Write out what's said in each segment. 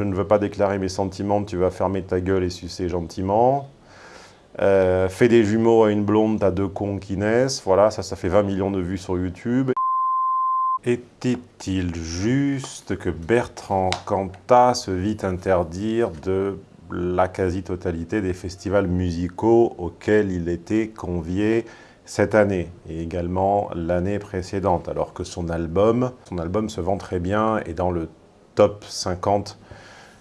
Je ne veux pas déclarer mes sentiments, tu vas fermer ta gueule et sucer gentiment. Euh, fais des jumeaux à une blonde, t'as deux cons qui naissent. Voilà, ça, ça fait 20 millions de vues sur YouTube. Était-il juste que Bertrand Cantat se vit interdire de la quasi-totalité des festivals musicaux auxquels il était convié cette année et également l'année précédente, alors que son album, son album se vend très bien et dans le top 50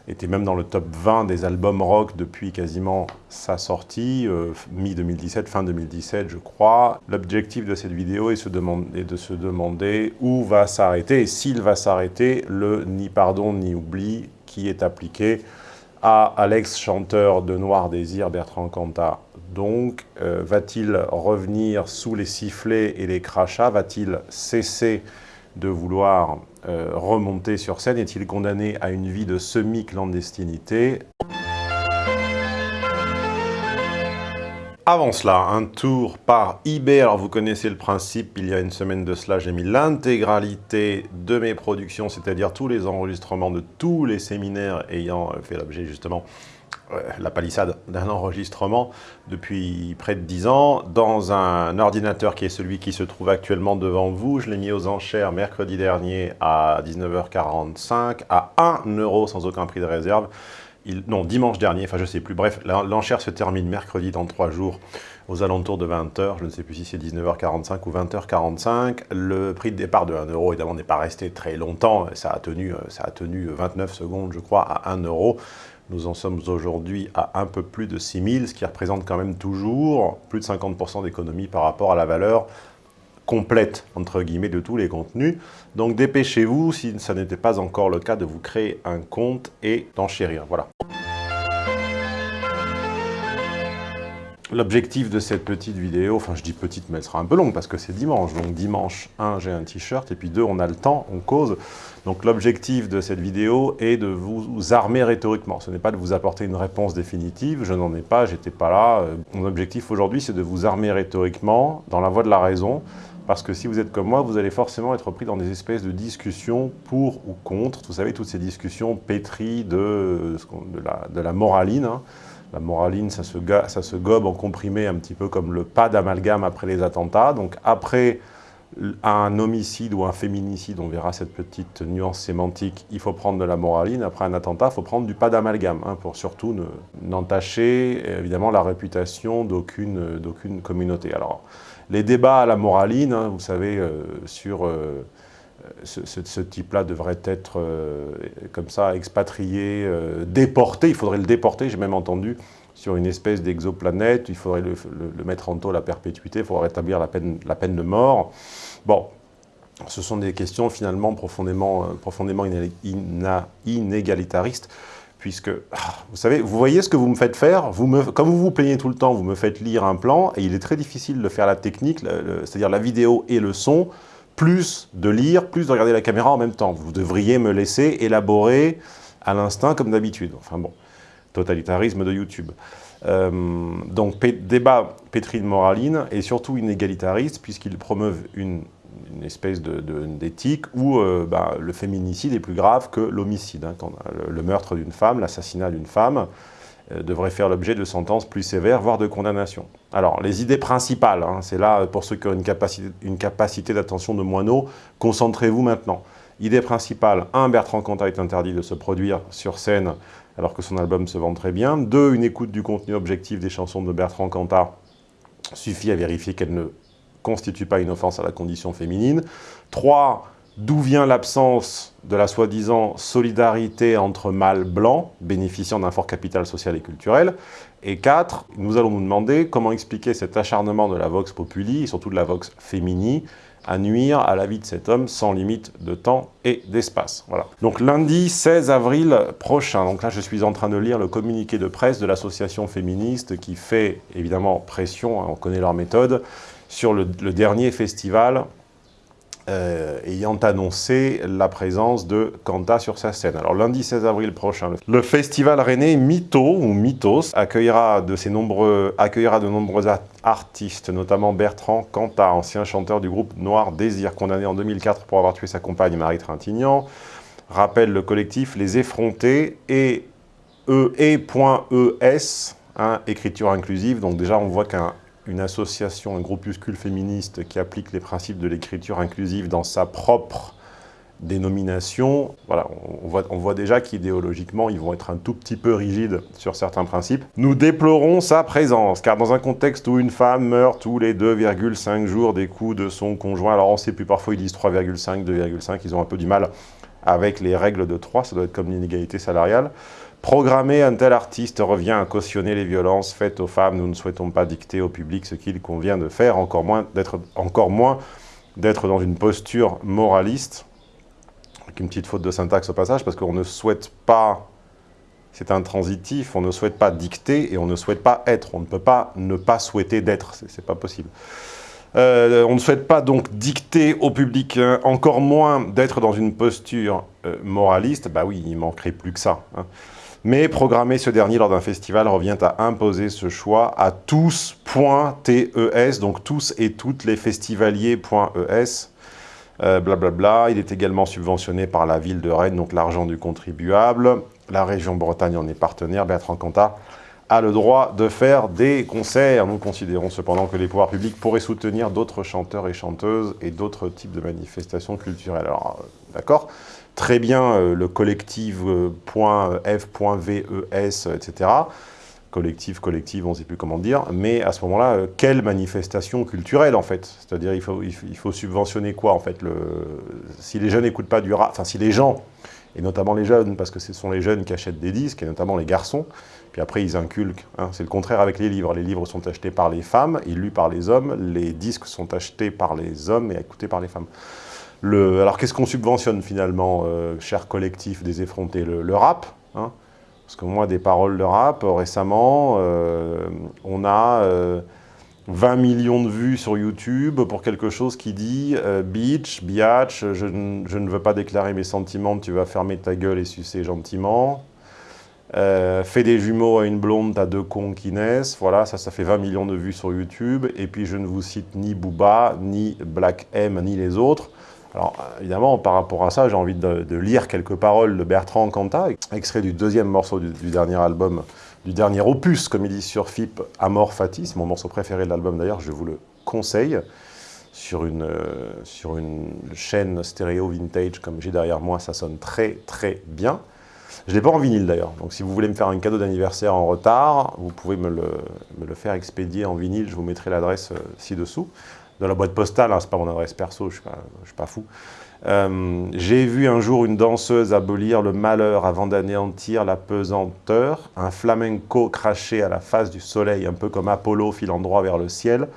était même dans le top 20 des albums rock depuis quasiment sa sortie, euh, mi-2017, fin 2017 je crois. L'objectif de cette vidéo est, de se demander où va s'arrêter, et s'il va s'arrêter, le ni pardon ni oubli qui est appliqué à Alex, chanteur de Noir Désir, Bertrand Cantat. Donc, euh, va-t-il revenir sous les sifflets et les crachats? Va-t-il cesser de vouloir euh, remonter sur scène. Est-il condamné à une vie de semi-clandestinité? Avant cela, un tour par eBay. Alors vous connaissez le principe, il y a une semaine de cela, j'ai mis l'intégralité de mes productions, c'est-à-dire tous les enregistrements de tous les séminaires ayant fait l'objet justement la palissade d'un enregistrement depuis près de 10 ans dans un ordinateur qui est celui qui se trouve actuellement devant vous. Je l'ai mis aux enchères mercredi dernier à 19h45 à 1 euro sans aucun prix de réserve. Il, non, dimanche dernier, enfin je sais plus. Bref, l'enchère se termine mercredi dans 3 jours aux alentours de 20h. Je ne sais plus si c'est 19h45 ou 20h45. Le prix de départ de 1 euro, évidemment, n'est pas resté très longtemps. Ça a, tenu, ça a tenu 29 secondes, je crois, à 1 euro. Nous en sommes aujourd'hui à un peu plus de 6 000, ce qui représente quand même toujours plus de 50% d'économie par rapport à la valeur complète, entre guillemets, de tous les contenus. Donc dépêchez-vous, si ça n'était pas encore le cas, de vous créer un compte et d'enchérir. Voilà. L'objectif de cette petite vidéo, enfin je dis petite mais elle sera un peu longue parce que c'est dimanche, donc dimanche 1 j'ai un t-shirt et puis 2 on a le temps, on cause. Donc l'objectif de cette vidéo est de vous armer rhétoriquement, ce n'est pas de vous apporter une réponse définitive, je n'en ai pas, j'étais pas là. Mon objectif aujourd'hui c'est de vous armer rhétoriquement dans la voie de la raison, parce que si vous êtes comme moi, vous allez forcément être pris dans des espèces de discussions pour ou contre, vous savez toutes ces discussions pétries de, de, la, moraline, hein. La moraline, ça se, ça se gobe en comprimé un petit peu comme le pas d'amalgame après les attentats. Donc après un homicide ou un féminicide, on verra cette petite nuance sémantique, il faut prendre de la moraline. Après un attentat, il faut prendre du pas d'amalgame, hein, pour surtout n'entacher évidemment la réputation d'aucune communauté. Alors, les débats à la moraline, hein, vous savez, euh, sur... Euh, ce, type-là devrait être euh, comme ça expatrié, euh, déporté, il faudrait le déporter, j'ai même entendu, sur une espèce d'exoplanète, il faudrait le, mettre en taux la perpétuité, il faudrait rétablir la peine, la peine de mort. Bon, ce sont des questions finalement profondément, euh, profondément inégalitaristes, puisque, ah, vous savez, vous voyez ce que vous me faites faire, vous me, comme vous vous plaignez tout le temps, vous me faites lire un plan, et il est très difficile de faire la technique, c'est-à-dire la vidéo et le son, plus de lire, plus de regarder la caméra en même temps. Vous devriez me laisser élaborer à l'instinct comme d'habitude. Enfin bon, totalitarisme de YouTube. Euh, donc débat pétri de moraline et surtout inégalitariste puisqu'il promeuvent une, espèce d'éthique où euh, bah, le féminicide est plus grave que l'homicide. Hein, le meurtre d'une femme, l'assassinat d'une femme, devrait faire l'objet de sentences plus sévères, voire de condamnations. Alors, les idées principales, hein, c'est là, pour ceux qui ont une capacité, une capacité d'attention de moineau, concentrez-vous maintenant. Idée principale, 1. Bertrand Cantat est interdit de se produire sur scène alors que son album se vend très bien. 2. Une écoute du contenu objectif des chansons de Bertrand Cantat suffit à vérifier qu'elles ne constituent pas une offense à la condition féminine. 3 D'où vient l'absence de la soi-disant solidarité entre mâles blancs, bénéficiant d'un fort capital social et culturel Et quatre, nous allons nous demander comment expliquer cet acharnement de la vox populi, et surtout de la vox fémini, à nuire à la vie de cet homme sans limite de temps et d'espace. Voilà. Donc lundi 16 avril prochain, donc là je suis en train de lire le communiqué de presse de l'association féministe qui fait évidemment pression, hein, on connaît leur méthode, sur le dernier festival euh, ayant annoncé la présence de Kanta sur sa scène. Alors lundi 16 avril prochain, le festival rennais Mytho, ou Mythos, accueillera de, ces nombreux, accueillera de nombreux artistes, notamment Bertrand Kanta, ancien chanteur du groupe Noir Désir, condamné en 2004 pour avoir tué sa compagne Marie Trintignant, rappelle le collectif Les Effrontés et E.E.S, hein, écriture inclusive. Donc déjà, on voit qu'une association, un groupuscule féministe qui applique les principes de l'écriture inclusive dans sa propre dénomination, voilà, on voit, on voit déjà qu'idéologiquement, ils vont être un tout petit peu rigides sur certains principes. Nous déplorons sa présence, car dans un contexte où une femme meurt tous les 2,5 jours des coups de son conjoint, alors on sait plus, parfois ils disent 3,5, 2,5, ils ont un peu du mal avec les règles de 3, ça doit être comme l'inégalité salariale. Programmer un tel artiste revient à cautionner les violences faites aux femmes. Nous ne souhaitons pas dicter au public ce qu'il convient de faire, encore moins d'être dans une posture moraliste une petite faute de syntaxe au passage, parce qu'on ne souhaite pas, c'est intransitif, on ne souhaite pas dicter et on ne souhaite pas être. On ne peut pas ne pas souhaiter d'être, c'est pas possible. Euh, on ne souhaite pas donc dicter au public, hein, encore moins d'être dans une posture euh, moraliste, bah oui, il manquerait plus que ça. Hein. Mais programmer ce dernier lors d'un festival revient à imposer ce choix à tous.tes, donc tous et toutes les festivaliers.es, blablabla. Euh, bla, Il est également subventionné par la ville de Rennes, donc l'argent du contribuable. La région Bretagne en est partenaire. Bertrand Cantat a le droit de faire des concerts. Nous considérons cependant que les pouvoirs publics pourraient soutenir d'autres chanteurs et chanteuses et d'autres types de manifestations culturelles. Alors, euh, d'accord Très bien, euh, le collectif.f.ves, etc collective, collective, on ne sait plus comment dire, mais à ce moment-là, euh, quelle manifestation culturelle en fait? C'est-à-dire il faut, il faut subventionner quoi en fait le... Si les jeunes n'écoutent pas du rap, enfin si les gens, et notamment les jeunes, parce que ce sont les jeunes qui achètent des disques, et notamment les garçons, puis après ils inculquent, hein. c'est le contraire avec les livres, les livres sont achetés par les femmes et lus par les hommes, les disques sont achetés par les hommes et écoutés par les femmes. Alors qu'est-ce qu'on subventionne finalement, euh, cher collectif des effrontés? Le, rap hein? Parce que moi, des paroles de rap, récemment, euh, on a 20 euh, millions de vues sur YouTube pour quelque chose qui dit euh, Beach, biatch, je, ne veux pas déclarer mes sentiments, tu vas fermer ta gueule et sucer gentiment. fais des jumeaux à une blonde, t'as deux cons qui naissent. Voilà, ça, ça fait 20 millions de vues sur YouTube. Et puis, je ne vous cite ni Booba, ni Black M, ni les autres. Alors, évidemment, par rapport à ça, j'ai envie de, lire quelques paroles de Bertrand Cantat, extrait du deuxième morceau du, dernier album, du dernier opus, comme il dit sur FIP, Amor Fati, c'est mon morceau préféré de l'album d'ailleurs, je vous le conseille, sur une, euh, sur une chaîne stéréo vintage comme j'ai derrière moi, ça sonne très très bien. Je ne l'ai pas en vinyle d'ailleurs, donc si vous voulez me faire un cadeau d'anniversaire en retard, vous pouvez me le, me le, faire expédier en vinyle, je vous mettrai l'adresse euh, ci-dessous dans la boîte postale, hein, c'est pas mon adresse perso, je suis suis pas fou. Euh, j'ai vu un jour une danseuse abolir le malheur avant d'anéantir la pesanteur, un flamenco craché à la face du soleil, un peu comme Apollo filant droit vers le ciel.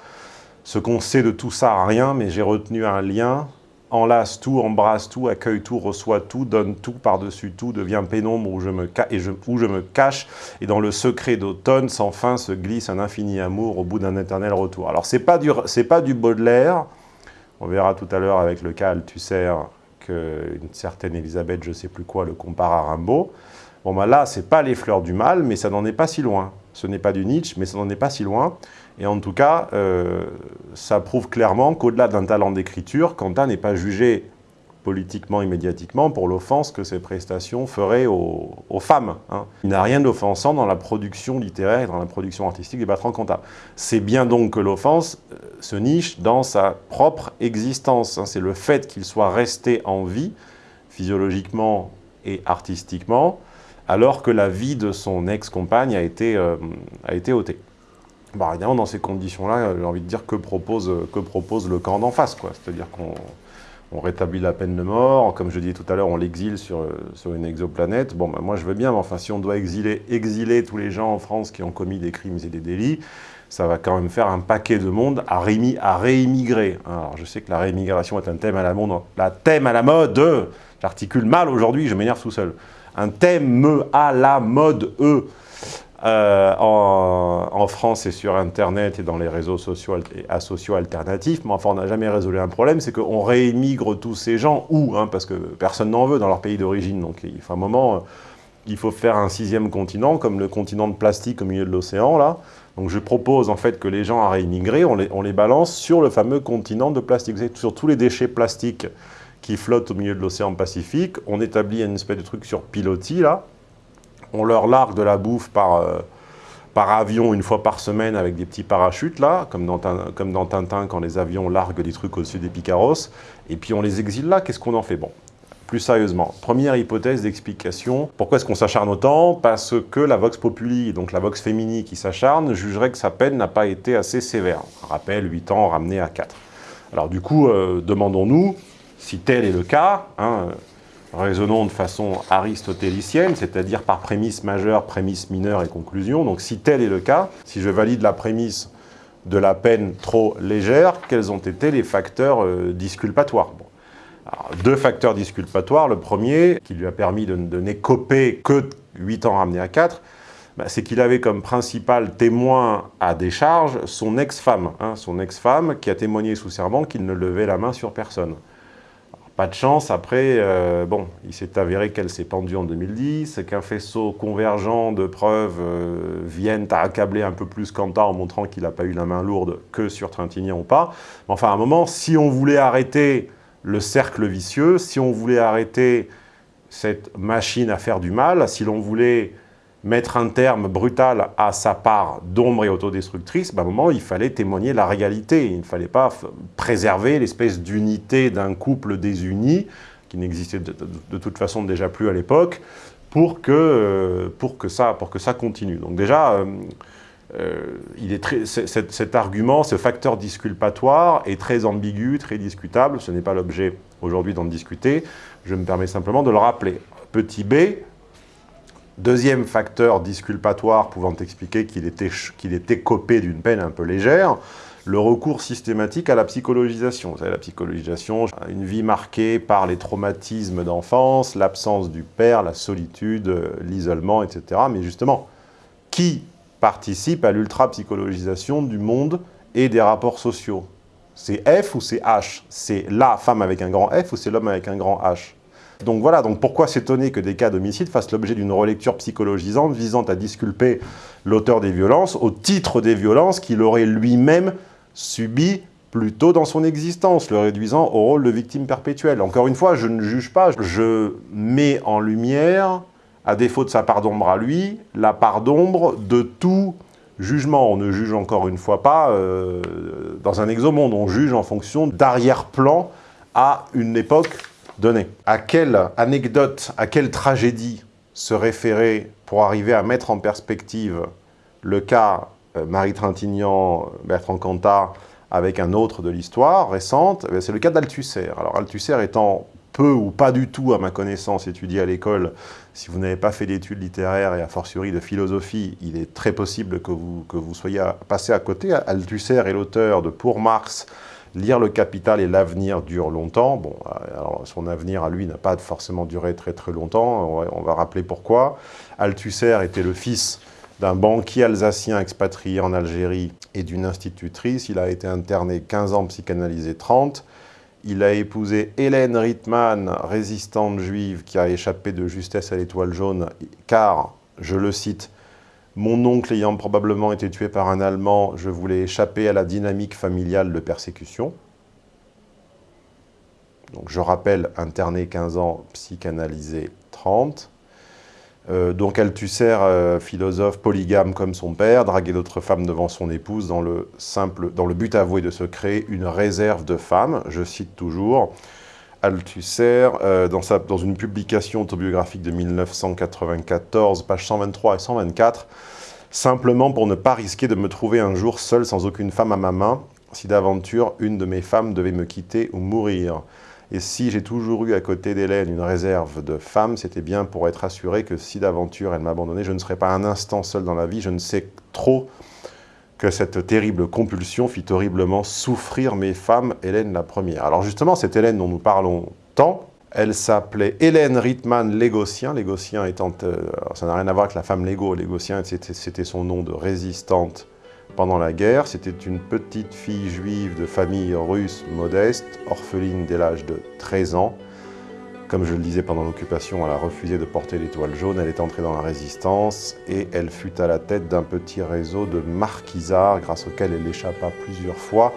Ce qu'on sait de tout ça, rien, mais j'ai retenu un lien enlace tout, embrasse tout, accueille tout, reçoit tout, donne tout par-dessus tout, devient pénombre où je, me cache, et dans le secret d'automne, sans fin se glisse un infini amour au bout d'un éternel retour. Alors c'est pas, du, pas du Baudelaire, on verra tout à l'heure avec le cas Althusser qu'une certaine Elisabeth, je sais plus quoi, le compare à Rimbaud. Bon ben là, c'est pas les fleurs du mal, mais ça n'en est pas si loin. Ce n'est pas du Nietzsche, mais ça n'en est pas si loin. Et en tout cas, euh, ça prouve clairement qu'au-delà d'un talent d'écriture, Quentin n'est pas jugé politiquement et médiatiquement pour l'offense que ses prestations feraient aux, femmes. Hein. Il n'a rien d'offensant dans la production littéraire et dans la production artistique de Bertrand Cantat. C'est bien donc que l'offense euh, se niche dans sa propre existence. Hein. C'est le fait qu'il soit resté en vie, physiologiquement et artistiquement, alors que la vie de son ex-compagne a, euh, a été ôtée. Bah, évidemment, dans ces conditions-là, j'ai envie de dire que propose, que propose le camp d'en face. C'est-à-dire qu'on rétablit la peine de mort, comme je disais tout à l'heure, on l'exile sur, sur une exoplanète. Bon, bah, moi je veux bien, mais enfin, si on doit exiler, exiler tous les gens en France qui ont commis des crimes et des délits, ça va quand même faire un paquet de monde à, à réimmigrer. Alors, je sais que la réimmigration est un thème à la mode. La thème à la mode, j'articule mal aujourd'hui, je m'énerve tout seul. Un thème à la mode, eux. Euh, en, France et sur Internet et dans les réseaux sociaux et asociaux alternatifs, mais enfin on n'a jamais résolu un problème, c'est qu'on réémigre tous ces gens, où hein, Parce que personne n'en veut dans leur pays d'origine, donc il faut un moment, euh, il faut faire un sixième continent, comme le continent de plastique au milieu de l'océan, là. Donc je propose en fait que les gens à réimmigrer, on les, on les balance sur le fameux continent de plastique, sur tous les déchets plastiques qui flottent au milieu de l'océan Pacifique. On établit une espèce de truc sur pilotis, là. On leur largue de la bouffe par, euh, par avion une fois par semaine avec des petits parachutes, là, comme dans, comme dans Tintin, quand les avions larguent des trucs au-dessus des picaros. Et puis on les exile là, qu'est-ce qu'on en fait? Bon, plus sérieusement, première hypothèse d'explication. Pourquoi est-ce qu'on s'acharne autant? Parce que la Vox Populi, donc la Vox Femini qui s'acharne, jugerait que sa peine n'a pas été assez sévère. Rappel, 8 ans ramené à 4. Alors du coup, euh, demandons-nous si tel est le cas, hein, raisonnons de façon aristotélicienne, c'est-à-dire par prémisse majeure, prémisse mineure et conclusion. Donc si tel est le cas, si je valide la prémisse de la peine trop légère, quels ont été les facteurs euh, disculpatoires? Deux facteurs disculpatoires. Le premier, qui lui a permis de, n'écoper que 8 ans ramenés à 4, bah, c'est qu'il avait comme principal témoin à décharge son ex-femme. Hein, son ex-femme qui a témoigné sous serment qu'il ne levait la main sur personne. Pas de chance, après, euh, bon, il s'est avéré qu'elle s'est pendue en 2010, qu'un faisceau convergent de preuves euh, viennent à accabler un peu plus Quentin en montrant qu'il n'a pas eu la main lourde que sur Trintignant ou pas. enfin, à un moment, si on voulait arrêter le cercle vicieux, si on voulait arrêter cette machine à faire du mal, si l'on voulait mettre un terme brutal à sa part d'ombre et autodestructrice, bah, à un moment, il fallait témoigner la réalité. Il ne fallait pas préserver l'espèce d'unité d'un couple désuni, qui n'existait de, toute façon déjà plus à l'époque, pour, que, euh, pour, ça, pour que ça continue. Donc déjà, euh, euh, il est très, cet, argument, ce facteur disculpatoire est très ambigu, très discutable. Ce n'est pas l'objet aujourd'hui d'en discuter. Je me permets simplement de le rappeler. Petit b, deuxième facteur disculpatoire pouvant expliquer qu'il était, était copé d'une peine un peu légère, le recours systématique à la psychologisation. Vous savez, la psychologisation, une vie marquée par les traumatismes d'enfance, l'absence du père, la solitude, l'isolement, etc. Mais justement, qui participe à l'ultra-psychologisation du monde et des rapports sociaux? C'est F ou c'est H? C'est la femme avec un grand F ou c'est l'homme avec un grand H? Donc voilà, donc pourquoi s'étonner que des cas d'homicide fassent l'objet d'une relecture psychologisante visant à disculper l'auteur des violences au titre des violences qu'il aurait lui-même subies plus tôt dans son existence, le réduisant au rôle de victime perpétuelle. Encore une fois, je ne juge pas, je mets en lumière à défaut de sa part d'ombre à lui, la part d'ombre de tout jugement. On ne juge encore une fois pas euh, dans un exomonde, on juge en fonction d'arrière-plan à une époque donnée. À quelle anecdote, à quelle tragédie se référer pour arriver à mettre en perspective le cas euh, Marie Trintignant, Bertrand Cantat, avec un autre de l'histoire récente, eh c'est le cas d'Althusser. Alors Althusser étant peu ou pas du tout, à ma connaissance, étudié à l'école. Si vous n'avez pas fait d'études littéraires et a fortiori de philosophie, il est très possible que vous, que vous soyez passé à côté. Althusser est l'auteur de Pour Marx, Lire le capital et l'avenir dure longtemps. Bon, alors son avenir à lui n'a pas forcément duré très très longtemps, on va, rappeler pourquoi. Althusser était le fils d'un banquier alsacien expatrié en Algérie et d'une institutrice. Il a été interné 15 ans, psychanalysé 30. Il a épousé Hélène Rittmann, résistante juive qui a échappé de justesse à l'étoile jaune, car, je le cite, « Mon oncle ayant probablement été tué par un Allemand, je voulais échapper à la dynamique familiale de persécution. » Donc je rappelle, interné 15 ans, psychanalysé 30. Euh, donc Althusser, euh, philosophe polygame comme son père, draguait d'autres femmes devant son épouse dans le, simple, dans le but avoué de se créer une réserve de femmes. Je cite toujours Althusser, euh, dans, sa, dans une publication autobiographique de 1994, pages 123 et 124, simplement pour ne pas risquer de me trouver un jour seul sans aucune femme à ma main, si d'aventure une de mes femmes devait me quitter ou mourir. Et si j'ai toujours eu à côté d'Hélène une réserve de femme, c'était bien pour être assuré que si d'aventure elle m'abandonnait, je ne serais pas un instant seul dans la vie. Je ne sais trop que cette terrible compulsion fit horriblement souffrir mes femmes, Hélène la première. Alors justement, cette Hélène dont nous parlons tant, elle s'appelait Hélène Rittmann Légotien, Légotien étant... Euh, ça n'a rien à voir avec la femme Légo, Légotien c'était son nom de résistante pendant la guerre. C'était une petite fille juive de famille russe modeste, orpheline dès l'âge de 13 ans. Comme je le disais pendant l'occupation, elle a refusé de porter l'étoile jaune, elle est entrée dans la résistance et elle fut à la tête d'un petit réseau de marquisards grâce auquel elle échappa plusieurs fois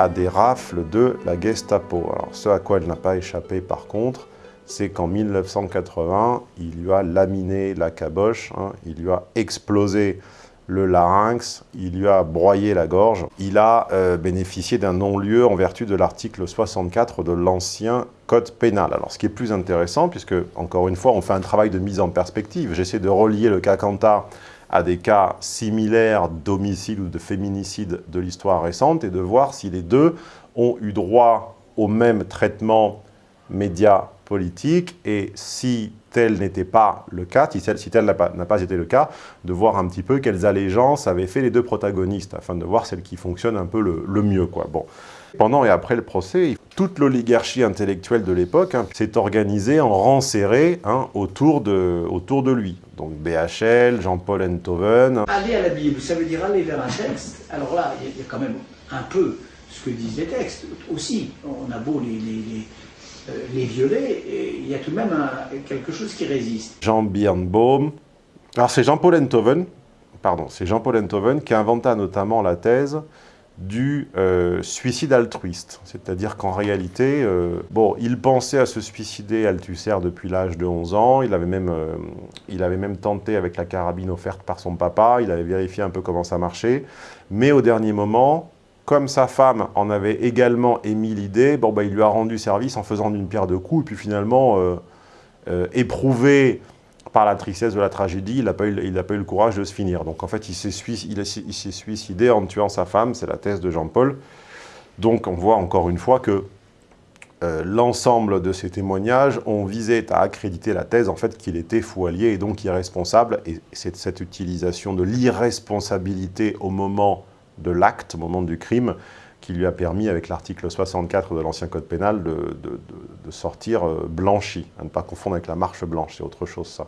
à des rafles de la Gestapo. Alors, ce à quoi elle n'a pas échappé par contre, c'est qu'en 1980, il lui a laminé la caboche, hein, il lui a explosé le larynx, il lui a broyé la gorge. Il a euh, bénéficié d'un non-lieu en vertu de l'article 64 de l'ancien code pénal. Alors ce qui est plus intéressant, puisque encore une fois, on fait un travail de mise en perspective, j'essaie de relier le cas Cantar à des cas similaires d'homicide ou de féminicide de l'histoire récente et de voir si les deux ont eu droit au même traitement média politique et si tel n'était pas le cas, si tel, n'a pas, été le cas, de voir un petit peu quelles allégeances avaient fait les deux protagonistes, afin de voir celle qui fonctionne un peu le, mieux. Bon. Pendant et après le procès, toute l'oligarchie intellectuelle de l'époque hein, s'est organisée en rang serré hein, autour, de, lui. Donc BHL, Jean-Paul Enthoven. Aller à la Bible, ça veut dire aller vers un texte. Alors là, il y, a quand même un peu ce que disent les textes aussi. On a beau les violer, et il y a tout de même quelque chose qui résiste. Jean Birnbaum, alors c'est Jean-Paul Enthoven, pardon, c'est Jean-Paul Enthoven qui inventa notamment la thèse du euh, suicide altruiste. C'est-à-dire qu'en réalité, euh, bon, il pensait à se suicider Althusser depuis l'âge de 11 ans, il avait, même, il avait même tenté avec la carabine offerte par son papa, il avait vérifié un peu comment ça marchait, mais au dernier moment, comme sa femme en avait également émis l'idée, bon, bah, il lui a rendu service en faisant d'une pierre deux coups, et puis finalement, euh, euh, éprouvé par la tristesse de la tragédie, il n'a pas, pas, eu le courage de se finir. Donc en fait, il s'est suicidé en tuant sa femme, c'est la thèse de Jean-Paul. Donc on voit encore une fois que euh, l'ensemble de ces témoignages ont visé à accréditer la thèse en fait qu'il était fou allié et donc irresponsable. Et c'est cette utilisation de l'irresponsabilité au moment de l'acte au moment du crime qui lui a permis, avec l'article 64 de l'ancien code pénal, de, sortir euh, blanchi, à ne pas confondre avec la marche blanche, c'est autre chose ça.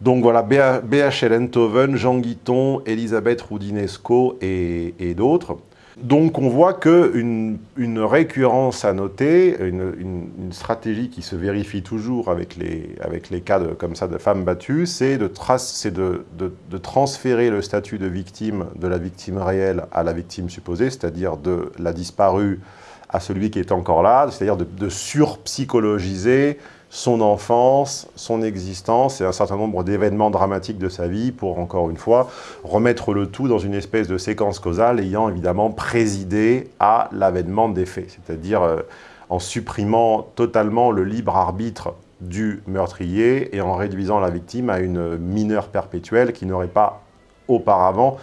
Donc voilà, BHL Enthoven, Jean Guiton, Elisabeth Roudinesco et d'autres. Donc on voit qu'une une récurrence à noter, une, stratégie qui se vérifie toujours avec les, avec les cas de, comme ça de femmes battues, c'est de, de, de, de, transférer le statut de victime de la victime réelle à la victime supposée, c'est-à-dire de la disparue à celui qui est encore là, c'est-à-dire de, surpsychologiser son enfance, son existence et un certain nombre d'événements dramatiques de sa vie pour, encore une fois, remettre le tout dans une espèce de séquence causale ayant évidemment présidé à l'avènement des faits, c'est-à-dire euh, en supprimant totalement le libre arbitre du meurtrier et en réduisant la victime à une mineure perpétuelle qui n'aurait pas auparavant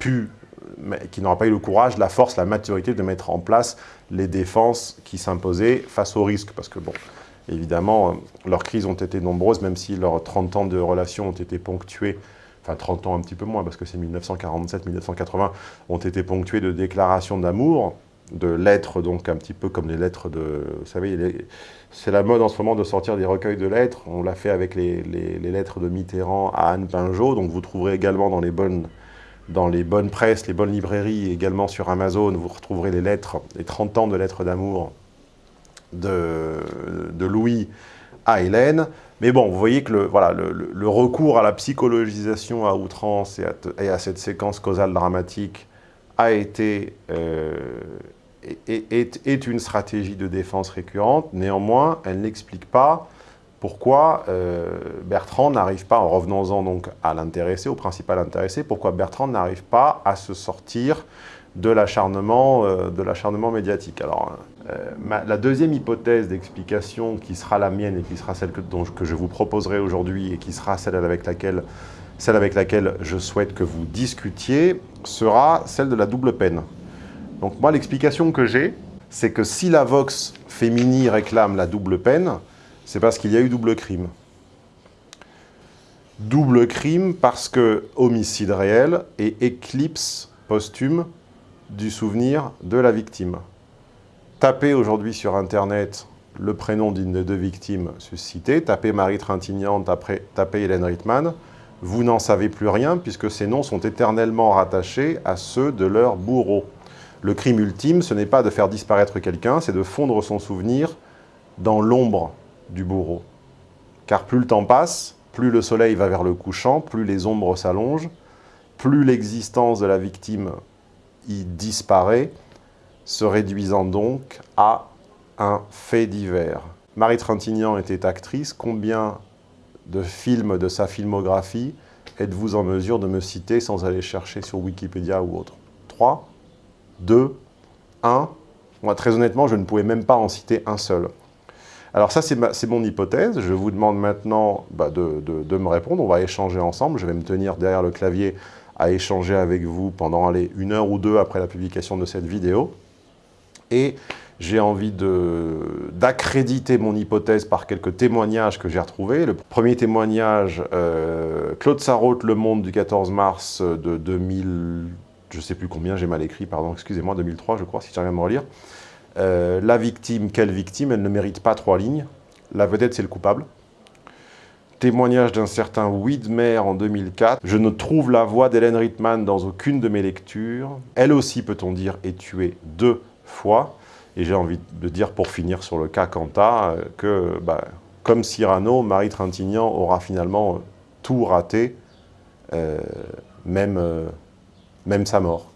pu, qui n'aura pas eu le courage, la force, la maturité de mettre en place les défenses qui s'imposaient face au risque. Parce que bon, Évidemment, leurs crises ont été nombreuses, même si leurs 30 ans de relation ont été ponctués, enfin 30 ans un petit peu moins, parce que c'est 1947-1980, ont été ponctués de déclarations d'amour, de lettres, donc un petit peu comme les lettres de... Vous savez, c'est la mode en ce moment de sortir des recueils de lettres. On l'a fait avec les, lettres de Mitterrand à Anne Pinjot, donc vous trouverez également dans les bonnes dans les bonnes presses, les bonnes librairies, également sur Amazon, vous retrouverez les lettres, les 30 ans de lettres d'amour de, Louis à Hélène. Mais bon, vous voyez que le, voilà, le, recours à la psychologisation à outrance et à, cette séquence causale dramatique a été, euh, est, une stratégie de défense récurrente. Néanmoins, elle n'explique pas pourquoi euh, Bertrand n'arrive pas, en revenons-en donc à l'intéressé, au principal intéressé, pourquoi Bertrand n'arrive pas à se sortir de l'acharnement euh, médiatique. Alors, euh, la deuxième hypothèse d'explication qui sera la mienne et qui sera celle que, je vous proposerai aujourd'hui et qui sera celle avec, laquelle, je souhaite que vous discutiez sera celle de la double peine. Donc moi, l'explication que j'ai, c'est que si la Vox féminine réclame la double peine, c'est parce qu'il y a eu double crime. Double crime parce que homicide réel et éclipse posthume du souvenir de la victime. Tapez aujourd'hui sur Internet le prénom d'une des deux victimes suscitées, tapez Marie Trintignant, tapez, Hélène Rittmann, vous n'en savez plus rien puisque ces noms sont éternellement rattachés à ceux de leur bourreau. Le crime ultime, ce n'est pas de faire disparaître quelqu'un, c'est de fondre son souvenir dans l'ombre du bourreau. Car plus le temps passe, plus le soleil va vers le couchant, plus les ombres s'allongent, plus l'existence de la victime y disparaît, se réduisant donc à un fait divers. Marie Trintignant était actrice, combien de films de sa filmographie êtes-vous en mesure de me citer sans aller chercher sur Wikipédia ou autre? 3, 2, 1 Moi, très honnêtement, je ne pouvais même pas en citer un seul. Alors ça, c'est mon hypothèse. Je vous demande maintenant bah, de, me répondre. On va échanger ensemble. Je vais me tenir derrière le clavier à échanger avec vous pendant allez, une heure ou deux après la publication de cette vidéo. Et j'ai envie d'accréditer mon hypothèse par quelques témoignages que j'ai retrouvés. Le premier témoignage, euh, Claude Sarraute, Le Monde du 14 mars de 2000, je ne sais plus combien, j'ai mal écrit, pardon, excusez-moi, 2003 je crois, si j'arrive à me relire. Euh, la victime, quelle victime? Elle ne mérite pas trois lignes. La vedette, c'est le coupable. Témoignage d'un certain Widmer en 2004. Je ne trouve la voix d'Hélène Rittmann dans aucune de mes lectures. Elle aussi, peut-on dire, est tuée deux Et j'ai envie de dire, pour finir sur le cas Quanta, euh, que, bah, comme Cyrano, Marie Trintignant aura finalement tout raté, euh, même sa mort.